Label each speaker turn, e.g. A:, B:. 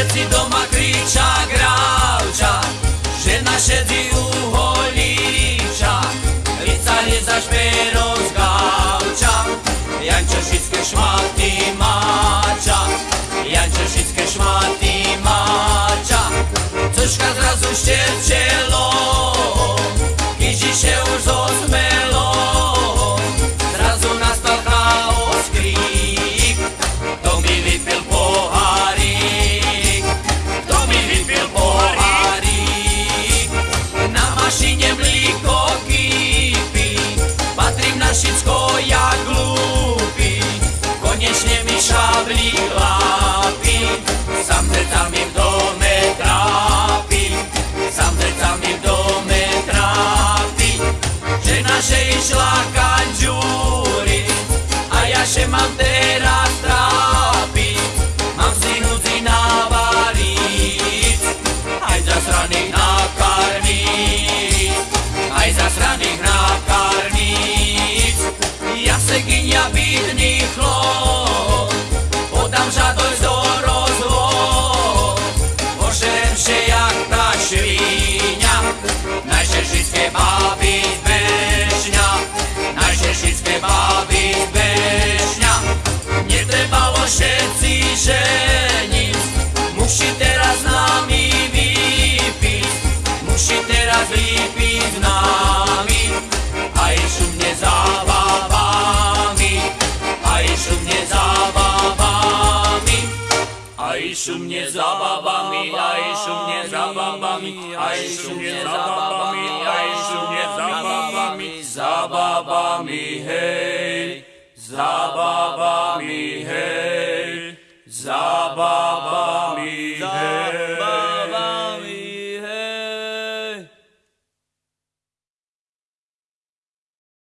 A: všetci doma kriča gravča, žena šedzi uholíča, ricari za šperom z gauča, Jančo všetké šmaty máča, Jančo všetké šmaty máča, Cožka zrazu števčelo, Ježiše už zosmelo, Ja glúpi, konečne mi šavlí chlápi, sam sa mi v dome trápi, sam sa mi v dome trápi, že naše išla kanžúri, a ja še mám teraz trápiť, mám si núdzi navariť, aj zasraných nakarmiť, Aj šumne zábavami, aj šumne zábavami, aj šumne zábavami, aj šumne zábavami, zábavami, hej, zábavami, hej, zábavami,